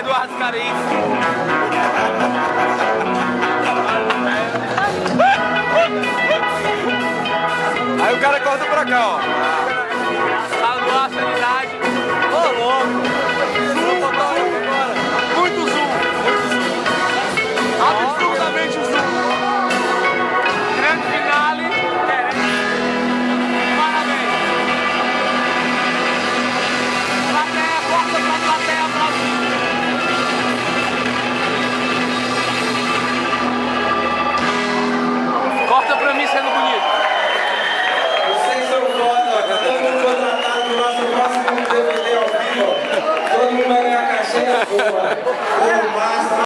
Eduardo Carim. Aí o cara corta pra cá, ó. Oba. Oba.